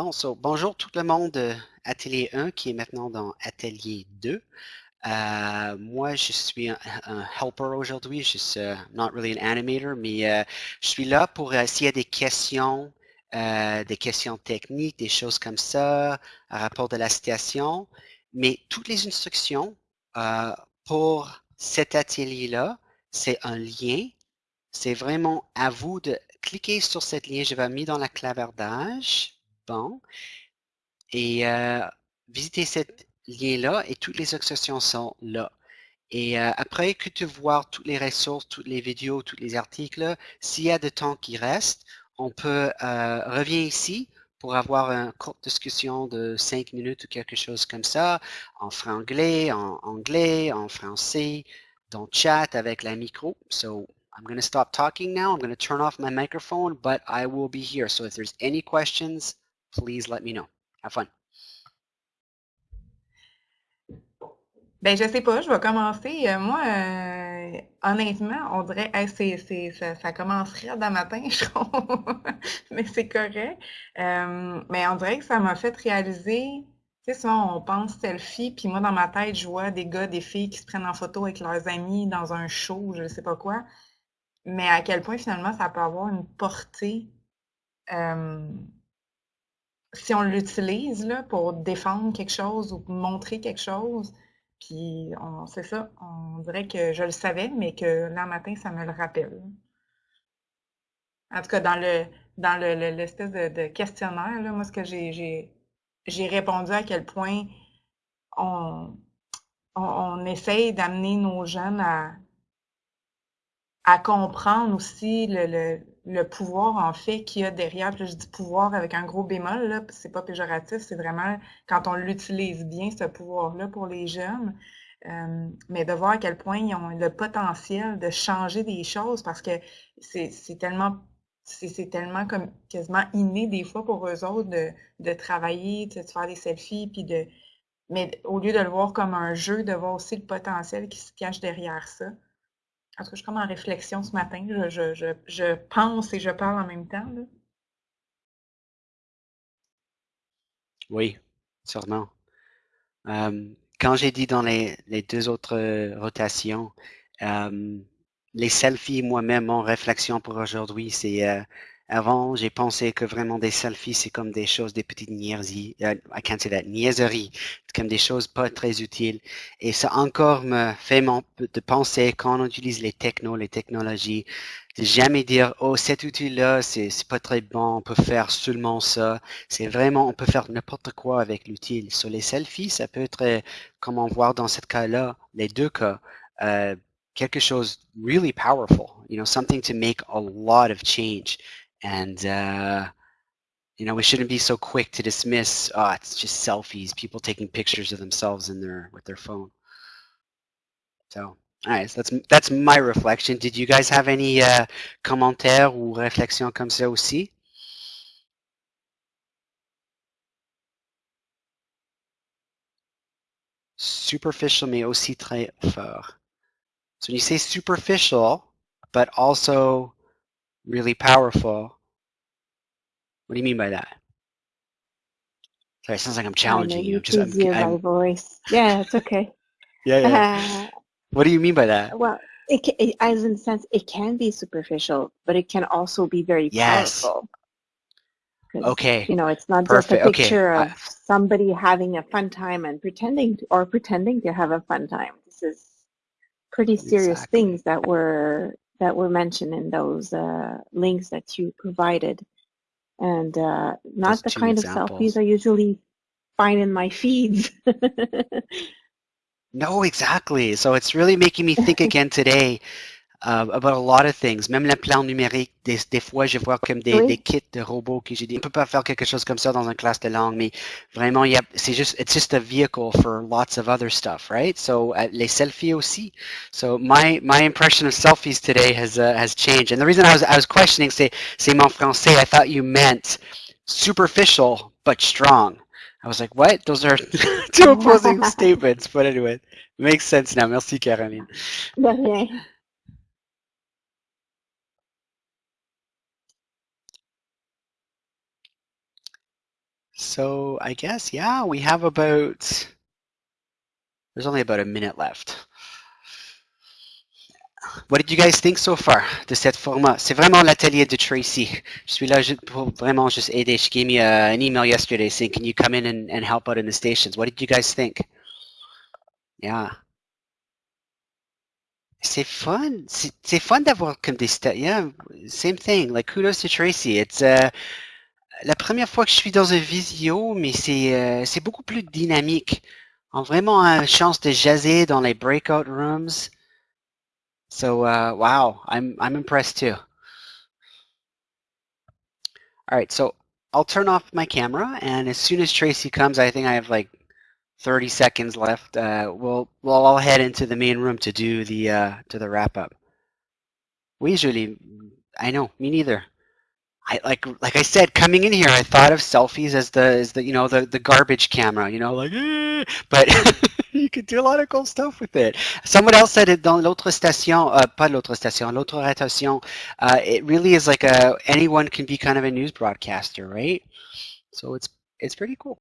Bonjour tout le monde de Atelier 1 qui est maintenant dans Atelier 2. Euh, moi, je suis un, helper aujourd'hui. Je suis uh, not really an animator, mais euh, je suis là pour euh, s'il y a des questions, euh, des questions techniques, des choses comme ça, à rapport de la situation. Mais toutes les instructions euh, pour cet atelier-là, c'est un lien. C'est vraiment à vous de cliquer sur cette lien. Je vais mettre dans la clavardage. Et euh, visiter cet lien-là et toutes les instructions sont là. Et après que tu vois toutes les ressources, toutes les vidéos, tous les articles, s'il y a de temps qui reste, on peut revenir ici pour avoir une courte discussion de cinq minutes ou quelque chose comme ça, en franglais, en anglais, en français, dans chat avec la micro. So I'm going to stop talking now. I'm going to turn off my microphone, but I will be here. So if there's any questions, please let me know. Have fun. Ben, je sais pas, je vais commencer. Euh, moi, euh, honnêtement, on dirait, hey, c'est, ça, ça commencerait dans matin, je trouve. mais c'est correct. Euh, mais on dirait que ça m'a fait réaliser, tu sais, souvent on pense selfie, puis moi, dans ma tête, je vois des gars, des filles qui se prennent en photo avec leurs amis dans un show, je sais pas quoi. Mais à quel point, finalement, ça peut avoir une portée. Si on l'utilise pour défendre quelque chose ou montrer quelque chose, puis on c'est ça, on dirait que je le savais, mais que là matin, ça me le rappelle. En tout cas, dans le dans le, le- l'espèce de, de questionnaire, là, moi, ce que j'ai répondu à quel point on, on, on essaye d'amener nos jeunes à, à comprendre aussi le, le, le pouvoir en fait qu'il y a derrière. Puis je dis pouvoir avec un gros bémol, là, c'est pas péjoratif, c'est vraiment quand on l'utilise bien, ce pouvoir-là pour les jeunes. Euh, mais de voir à quel point ils ont le potentiel de changer des choses parce que c'est tellement c'est tellement comme quasiment inné des fois pour eux autres de, de travailler, sais, de faire des selfies, puis de mais au lieu de le voir comme un jeu, de voir aussi le potentiel qui se cache derrière ça. En tout cas, je suis comme en réflexion ce matin. Je, pense et je parle en même temps. Oui, sûrement. Euh, quand j'ai dit dans les, deux autres euh, rotations, euh, les selfies, moi-même, mon réflexion pour aujourd'hui, c'est avant, j'ai pensé que vraiment des selfies, c'est comme des choses, des petites niaiseries, euh, I can't say that, niaiseries, comme des choses pas très utiles. Et ça encore me fait de penser quand on utilise les technos, les technologies, de jamais dire, oh, cet outil-là, c'est pas très bon, on peut faire seulement ça. C'est vraiment, on peut faire n'importe quoi avec l'outil. Sur les selfies, ça peut être, comme on voit dans ce cas-là, les deux cas, euh, quelque chose really powerful, you know, something to make a lot of change. And, uh, you know, we shouldn't be so quick to dismiss, oh, it's just selfies, people taking pictures of themselves in their, with their phone. So, all right, so that's, that's my reflection. Did you guys have any, uh, commentaires ou réflexions comme ça aussi? Superficial mais aussi très fort. So when you say superficial, but also really powerful, what do you mean by that? Sorry, it sounds like I'm challenging you. Just, I'm, my I'm, voice. Yeah, it's okay. yeah, yeah. Uh, What do you mean by that? well, it, it, as in sense, it can be superficial, but it can also be very Yes. powerful. Okay. You know, it's not Perfect. just a Okay, picture I- of somebody having a fun time and pretending to, or pretending to have a fun time. This is pretty serious Exactly. things that were that were mentioned in those uh, links that you provided, and uh, not the kind of selfies I usually find in my feeds. No, exactly. So it's really making me think again today uh, about a lot of things. Même le plan numérique, des, des fois, je vois comme des, Oui. des kits de robots que j'ai dit, on peut pas faire quelque chose comme ça dans une classe de langue, mais vraiment, il y a, c'est juste, it's just a vehicle for lots of other stuff, right? So uh, les selfies aussi. So my my impression of selfies today has uh, has changed, and the reason I was I was questioning, c'est c'est mon français. I thought you meant superficial but strong. I was like, what? Those are two opposing statements. But anyway, makes sense now. Merci, Caroline. So I guess, yeah, we have about, there's only about a minute left. What did you guys think so far de cette format? C'est vraiment l'atelier de Tracy. Je suis là pour vraiment juste aider. She gave me a, an email yesterday saying, can you come in and, and help out in the stations? What did you guys think? Yeah. C'est fun. C'est fun d'avoir comme des Yeah, same thing. Like kudos to Tracy. It's uh, la première fois que je suis dans un visio, mais c'est uh, c'est beaucoup plus dynamique. On a vraiment une chance de jaser dans les breakout rooms. So uh, wow, I'm I'm impressed too. All right, so I'll turn off my camera, and as soon as Tracy comes, I think I have like 30 seconds left. Uh, we'll we'll all head into the main room to do the uh, to the wrap up. We usually, I know, me neither. I like like I said, coming in here, I thought of selfies as the as the you know the the garbage camera, you know, like, eh, but you could do a lot of cool stuff with it. Someone else said it dans l'autre station, uh, pas l'autre station, l'autre rotation. Uh, it really is like a anyone can be kind of a news broadcaster, right? So it's it's pretty cool.